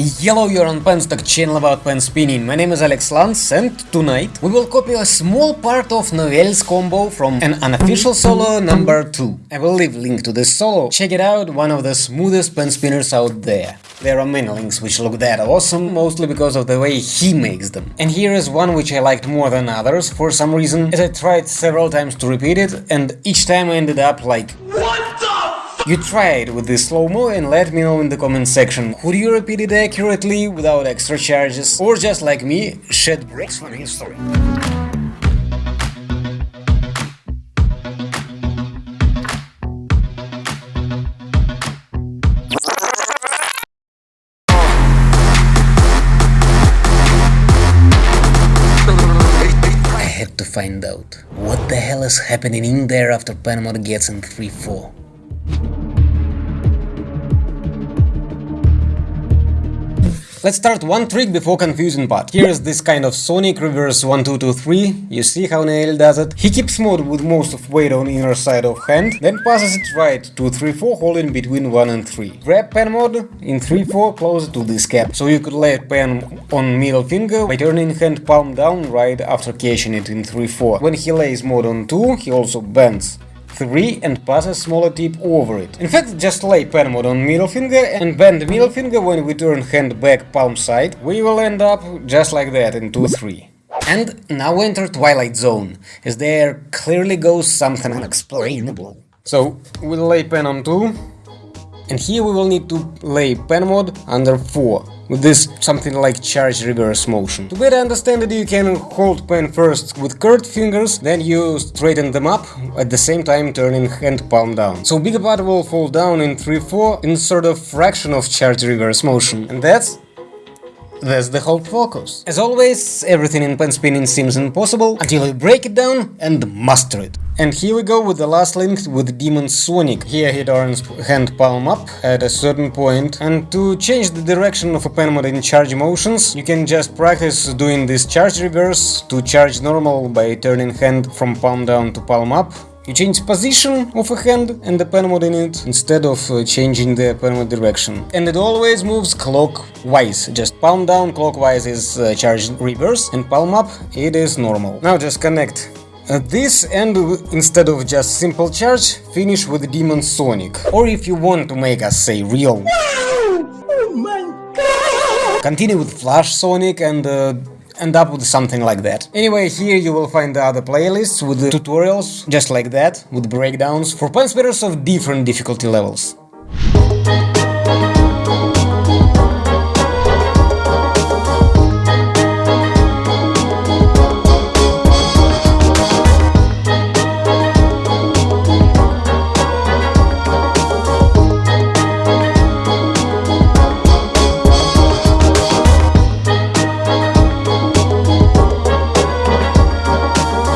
Hello, you're on Penstock channel about pen spinning. My name is Alex Lantz and tonight we will copy a small part of Novelle's combo from an unofficial solo number 2. I will leave link to this solo. Check it out, one of the smoothest pen spinners out there. There are many links which look that awesome, mostly because of the way he makes them. And here is one which I liked more than others for some reason, as I tried several times to repeat it, and each time I ended up like you try it with the slow-mo and let me know in the comment section, could you repeat it accurately without extra charges, or just like me, shed bricks on history. I had to find out what the hell is happening in there after mode gets in 3-4. Let's start one trick before confusing part. Here is this kind of Sonic reverse 1 2 2 3. You see how Nail does it? He keeps mode with most of weight on inner side of hand, then passes it right to 3 4 holding between 1 and 3. Grab pen mode in 3 4 closer to this cap, so you could lay pen on middle finger by turning hand palm down right after catching it in 3 4. When he lays mode on 2, he also bends 3 and pass a smaller tip over it. In fact, just lay pen mode on middle finger and bend middle finger when we turn hand back palm side, we will end up just like that in 2-3. And now enter Twilight Zone, as there clearly goes something unexplainable. So, we'll lay pen on 2, and here we will need to lay pen mode under 4 with this something like charge reverse motion. To better understand it you can hold pen first with curved fingers, then you straighten them up, at the same time turning hand palm down. So bigger part will fall down in 3-4 in sort of fraction of charge reverse motion. And that's that's the whole focus. As always, everything in pen spinning seems impossible until you break it down and master it. And here we go with the last link with Demon Sonic. Here he turns hand palm up at a certain point and to change the direction of a pen mode in charge motions you can just practice doing this charge reverse to charge normal by turning hand from palm down to palm up you change position of a hand and the pen mode in it instead of uh, changing the pen mode direction. And it always moves clockwise, just palm down clockwise is uh, charge reverse and palm up it is normal. Now just connect this and instead of just simple charge, finish with Demon Sonic. Or if you want to make us say real... Oh! Continue with Flash Sonic and uh, end up with something like that. Anyway, here you will find the other playlists with the tutorials, just like that, with breakdowns, for pen spinners of different difficulty levels.